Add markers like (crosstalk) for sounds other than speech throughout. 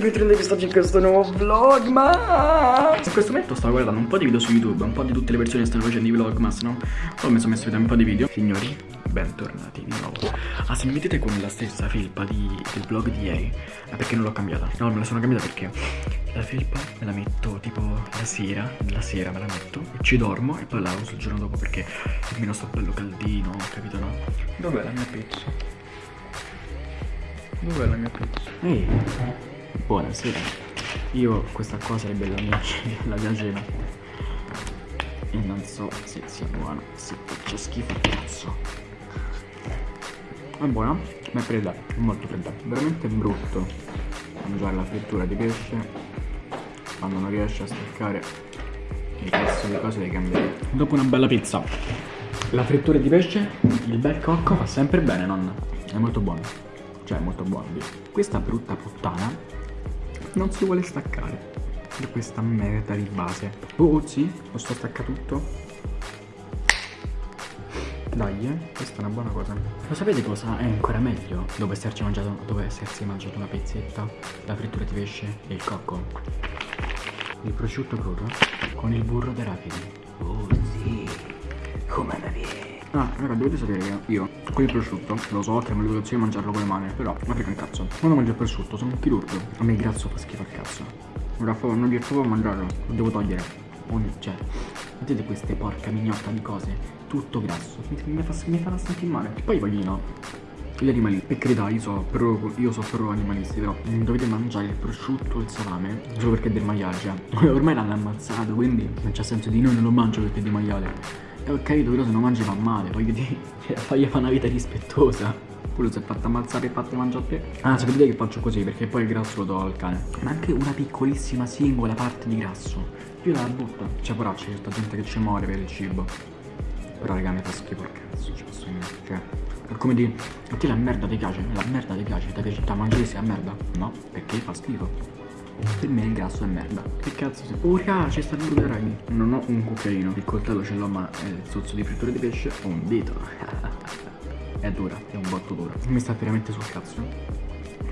bentornati quest'oggi in questo nuovo vlogmas In questo momento sto guardando un po' di video su YouTube Un po' di tutte le persone che stanno facendo i vlogmas, no? Poi mi sono messo a vedere un po' di video Signori, bentornati di nuovo Ah, se mi vedete con la stessa felpa di, del vlog di ieri Ma perché non l'ho cambiata? No, me la sono cambiata perché La felpa me la metto tipo la sera La sera me la metto e ci dormo E poi la uso il giorno dopo perché almeno sto bello caldino, capito no? Dov'è la mia pizza? Dov'è la mia pizza? Ehi, buonasera. Io questa qua sarebbe (laughs) la mia, la mia cena. E non so se sia buona, se faccia schifo cazzo. È buona, ma è fredda, è molto fredda. Veramente brutto mangiare la frittura di pesce quando non riesci a staccare il resto delle cose dei cambiare. Dopo una bella pizza, la frittura di pesce, il bel cocco fa sempre bene, nonna. È molto buono cioè molto buono questa brutta puttana non si vuole staccare da questa merda di base. Oh sì? Lo sto stacca tutto. Dai eh, questa è una buona cosa. Lo sapete cosa è ancora meglio? Dopo esserci mangiato dopo essersi mangiato una pizzetta la frittura di pesce e il cocco. Il prosciutto crudo con il burro d'arachidi oh sì. Come la viene Ah, raga, dovete sapere che io con il prosciutto, lo so che è un'educazione mangiarlo con le mani, però ma frega un cazzo. Quando mangio il prosciutto sono un chirurgo. A me il grasso fa schifo al cazzo. Ora non riesco proprio a mangiarlo, lo devo togliere. Ogni, cioè, vedete queste porca mignotta di cose? Tutto grasso. Mi, fa, mi fanno sentire male. E poi voglio no. Gli animali, per carità, io so pro, io so pro animalisti, però dovete mangiare il prosciutto e il salame solo perché è del maiale, cioè. (laughs) Ormai l'hanno ammazzato, quindi non c'è senso di no, non lo mangio perché è di maiale. E ho capito, però se non mangi fa male, voglio dire, (laughs) cioè, fagli fare una vita rispettosa. Quello si è fatto ammazzare e fatto mangiare a te. Ah, sapete che faccio così, perché poi il grasso lo do al cane. Ma anche una piccolissima singola parte di grasso. Io la butto. Cioè, poracci, c'è certa gente che ci muore per il cibo. Però raga mi fa schifo il cazzo, ci posso dire. Cioè, è come dire, a te la merda ti piace? La merda ti piace? Ti piace? Ti mangi a merda? No, perché fa schifo. Per me il grasso è merda. Che cazzo sei? Oh raga, c'è sta il ragni. Non ho un cucchiaino. Il coltello ce l'ho, ma è il sozzo di frittura di pesce. Ho un dito. (laughs) è dura, è un botto dura. Mi sta veramente sul cazzo.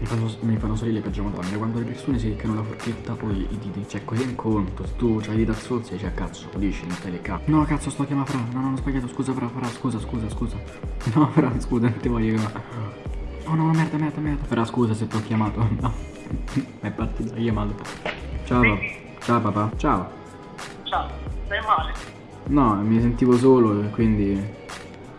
Mi fanno, mi fanno salire le peggio madonna Quando le persone si leccano la forchetta poi i diti Cioè così in conto Se tu c'hai i dita zozzi Cioè cazzo dici non stai leccando No cazzo sto chiamando Fra No no ho sbagliato scusa Fra Fra scusa scusa scusa (laughs) No Fra scusa non ti voglio chiamare Oh no merda merda merda Fra scusa se ti ho chiamato (laughs) No (laughs) è partita la chiamata. Ciao papà. Ciao papà. Ciao. Ciao, stai male? No, mi sentivo solo e quindi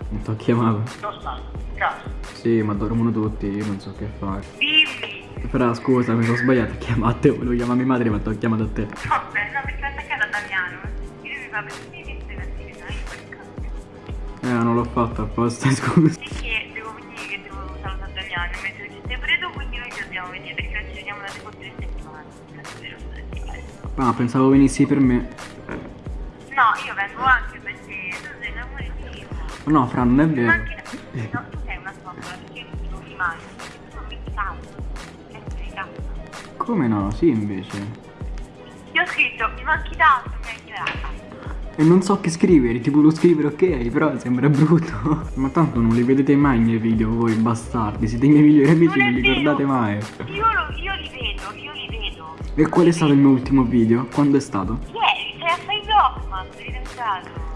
non ti ho chiamato. Dove stai? Casa? Sì, ma dormono tutti, io non so che fare. Dimmi! Però scusa, mi sono sbagliato a chiamarti, volevo chiamare mia madre ma ti ho chiamato a te. Vabbè, no, perché attaccata a Damiano. Io mi fa mi stai vestire, dai, quel cazzo. Eh, non l'ho fatto apposta, (laughs) scusa. Perché devo venire che devo salutare Damiano, mentre ci stai pure tu, quindi noi ci dobbiamo venire, perché vediamo da tipo tre settimane. Ah, pensavo venissi per me. No, io vengo anche per te, tu sei amore mio. No, Fra, non è Ma vero. anche no, tu sei una spappola, perché non mi mangio, perché tu non mi cazzo. Come no? Sì, invece. Io ho scritto, mi manchi tanto, mi hai chiamato. E non so che scrivere, tipo lo scrivere ok, però sembra brutto. Ma tanto non li vedete mai i miei video voi bastardi, siete i miei migliori amici, Non non li vero. guardate mai. Io, lo- io li vedo, io li vedo. E qual è stato il mio ultimo video? Quando è stato? Ieri, sei a fai vlog, ma sei.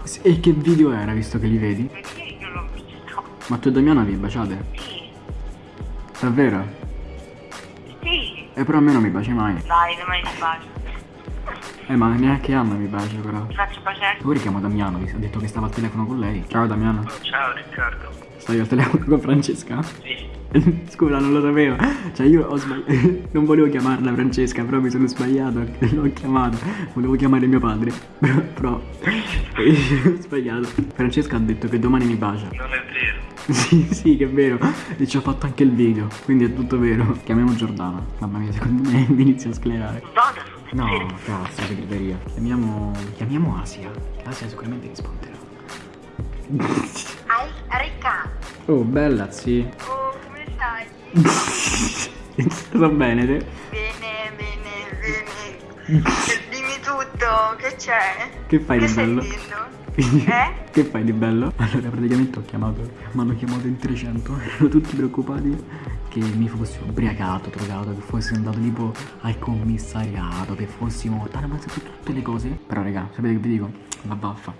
S- E che video era visto che li vedi? Perché non l'ho visto. Ma tu e Damiana vi baciate? Sì, Davvero? sì. E però a me non mi baci mai. Dai, domani ti bacio. Eh ma neanche Anna mi bacia però. Faccio baciare. Ora chiamo Damiano, vi- ha detto che stava al telefono con lei. Ciao Damiano. Ciao Riccardo. Stai al telefono con Francesca? Sì. (laughs) Scusa, non lo sapevo. Cioè, io ho sbagliato. (laughs) Non volevo chiamarla Francesca, però mi sono sbagliato. (laughs) L'ho chiamato. Volevo chiamare mio padre. Però. però ho sbagliato. Francesca ha detto che domani mi bacia. Non è vero. Sì, sì, che è vero. E ci ho fatto anche il video. Quindi è tutto vero. Chiamiamo Giordana. Mamma mia, secondo me mi inizia a sclerare. Vada No, cazzo, segreteria. Chiamiamo. Chiamiamo Asia. Asia sicuramente risponderà. Ai, Riccardo. Oh, bella, sì. Oh, come stai? (laughs) Sto bene, te? Bene, bene, bene. Dimmi tutto, che c'è? Che fai Che di bello? Eh? Che fai di bello? Allora praticamente ho chiamato Mi hanno chiamato in 300 (laughs) Erano tutti preoccupati che mi fossi ubriacato, drogato, che fossi andato tipo al commissariato, che fossimo morti, hanno pensato tutte le cose. Però raga, sapete che vi dico? La baffa.